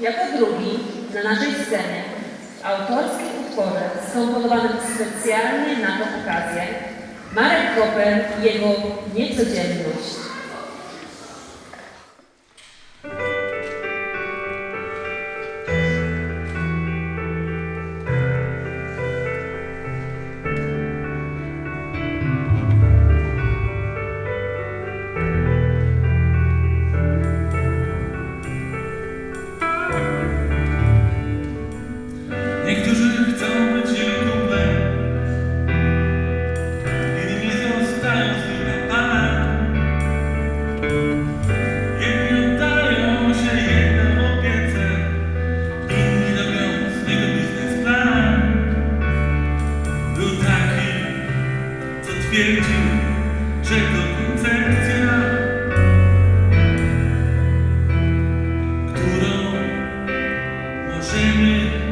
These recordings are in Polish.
Jako drugi na naszej scenie w autorskim utworze skomponowanym specjalnie na tę okazję Marek Koper i jego niecodzienność. Co twierdził, że to koncepcja, którą możemy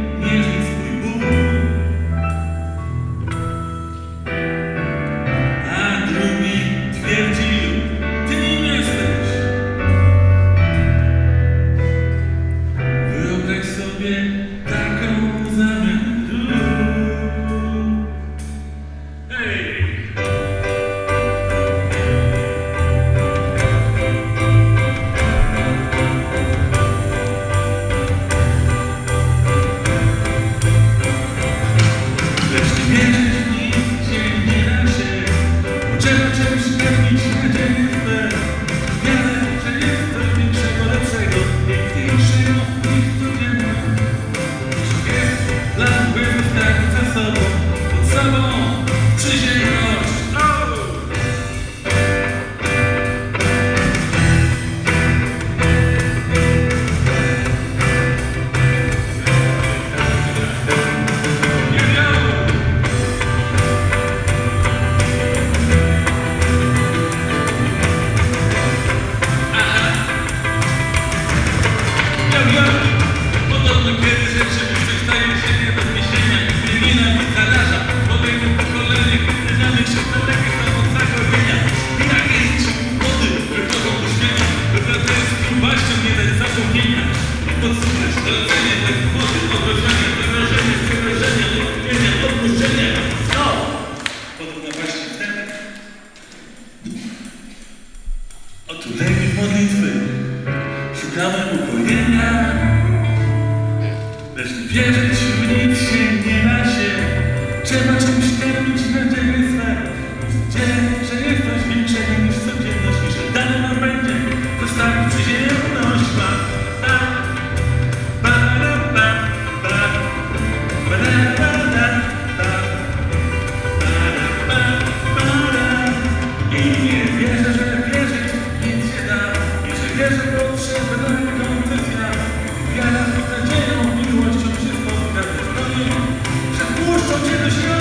wierzyć w nic się nie da się. Trzeba czymś karmić nadzieję swe. Nadzieję, że jest coś większego niż codzienność I że dane nam będzie. Zostawić przyziemność ma. Ba, ba, ba, ba, ba, ra, ba, ba, ra, ba, ba, ra. I nie wierzę, że wierzyć nic się da. I że wierzę w potrzebę Wiara z nadzieją, miłością się spotka. Ze stoją Że wpuszczą cię do środka